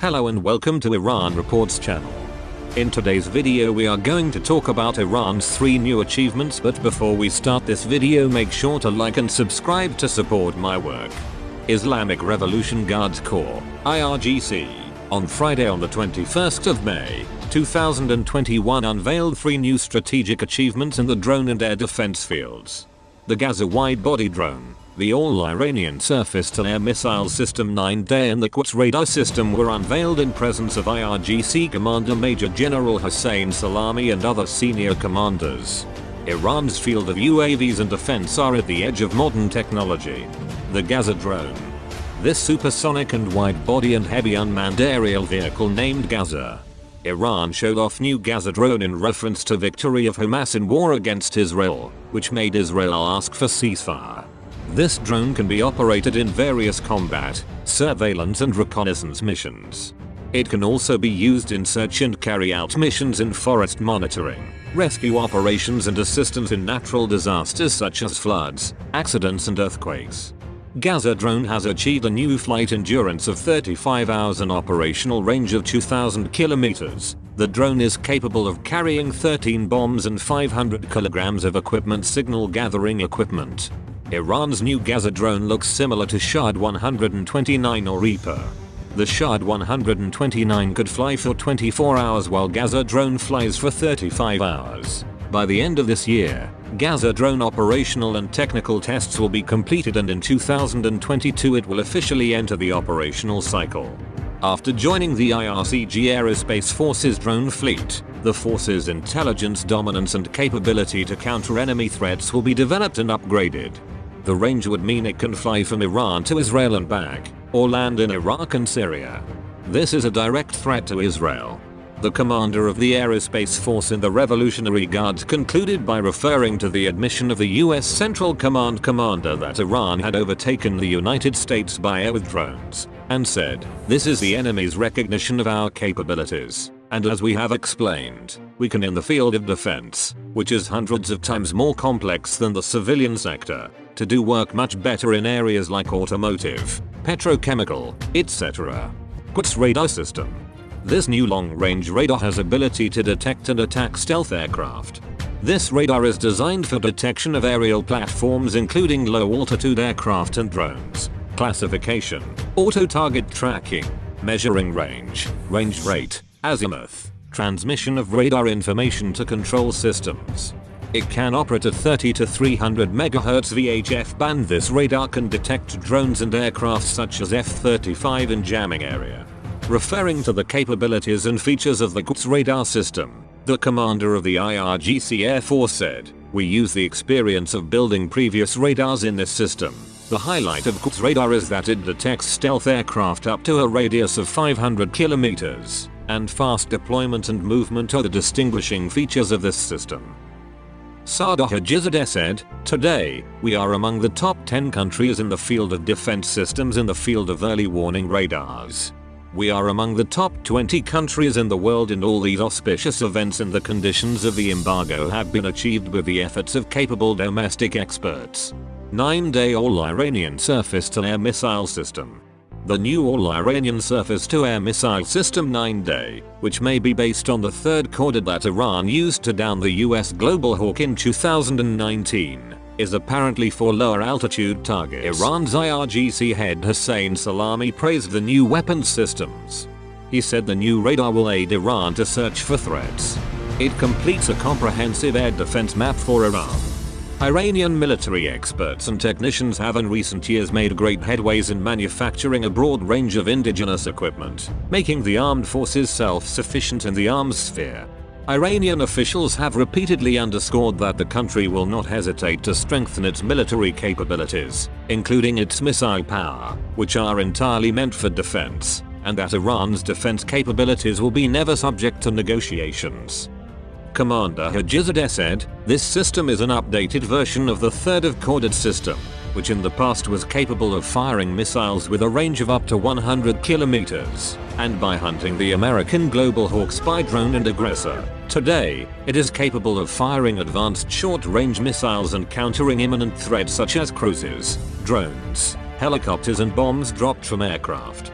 Hello and welcome to Iran Reports channel. In today's video we are going to talk about Iran's 3 new achievements but before we start this video make sure to like and subscribe to support my work. Islamic Revolution Guards Corps, IRGC, on Friday on the 21st of May, 2021 unveiled 3 new strategic achievements in the drone and air defense fields. The Gaza wide-body drone, the all-Iranian surface-to-air missile system 9-Dey and the Quds radar system were unveiled in presence of IRGC Commander Major General Hossein Salami and other senior commanders. Iran's field of UAVs and defense are at the edge of modern technology. The Gaza drone. This supersonic and wide-body and heavy unmanned aerial vehicle named Gaza. Iran showed off new Gaza drone in reference to victory of Hamas in war against Israel, which made Israel ask for ceasefire. This drone can be operated in various combat, surveillance and reconnaissance missions. It can also be used in search and carry out missions in forest monitoring, rescue operations and assistance in natural disasters such as floods, accidents and earthquakes. Gaza drone has achieved a new flight endurance of 35 hours and operational range of 2000 kilometers. The drone is capable of carrying 13 bombs and 500 kilograms of equipment signal gathering equipment. Iran's new Gaza drone looks similar to Shahed 129 or Reaper. The Shahed 129 could fly for 24 hours while Gaza drone flies for 35 hours. By the end of this year, Gaza drone operational and technical tests will be completed and in 2022 it will officially enter the operational cycle. After joining the IRGC Aerospace Forces drone fleet, the force's intelligence dominance and capability to counter enemy threats will be developed and upgraded. The range would mean it can fly from Iran to Israel and back, or land in Iraq and Syria. This is a direct threat to Israel. The commander of the aerospace force in the Revolutionary Guards concluded by referring to the admission of the US Central Command commander that Iran had overtaken the United States by air with drones, and said, this is the enemy's recognition of our capabilities. And as we have explained, we can in the field of defense, which is hundreds of times more complex than the civilian sector, to do work much better in areas like automotive, petrochemical, etc. Quds radar system. This new long-range radar has ability to detect and attack stealth aircraft. This radar is designed for detection of aerial platforms including low-altitude aircraft and drones. Classification, auto-target tracking, measuring range, range rate, azimuth, transmission of radar information to control systems, it can operate at 30 to 300 MHz VHF band. This radar can detect drones and aircraft such as F-35 in jamming area. Referring to the capabilities and features of the Quds radar system, the commander of the IRGC Air Force said, we use the experience of building previous radars in this system. The highlight of Quds radar is that it detects stealth aircraft up to a radius of 500 kilometers, and fast deployment and movement are the distinguishing features of this system. Sardar Hajizadeh said, Today, we are among the top 10 countries in the field of defense systems in the field of early warning radars. We are among the top 20 countries in the world and all these auspicious events and the conditions of the embargo have been achieved with the efforts of capable domestic experts. 9-Dey all-Iranian surface-to-air missile system the new all-Iranian surface-to-air missile system 9-Dey, which may be based on the third Khordad that Iran used to down the US Global Hawk in 2019, is apparently for lower altitude targets. Iran's IRGC head Hossein Salami praised the new weapons systems. He said the new radar will aid Iran to search for threats. It completes a comprehensive air defense map for Iran Iranian military experts and technicians have in recent years made great headways in manufacturing a broad range of indigenous equipment, making the armed forces self-sufficient in the arms sphere. Iranian officials have repeatedly underscored that the country will not hesitate to strengthen its military capabilities, including its missile power, which are entirely meant for defense. and that Iran's defense capabilities will be never subject to negotiations. Commander Hajizadeh said, this system is an updated version of the third of Khordad system, which in the past was capable of firing missiles with a range of up to 100 kilometers, and by hunting the American Global Hawk spy drone and aggressor. Today, it is capable of firing advanced short-range missiles and countering imminent threats such as cruisers, drones, helicopters and bombs dropped from aircraft.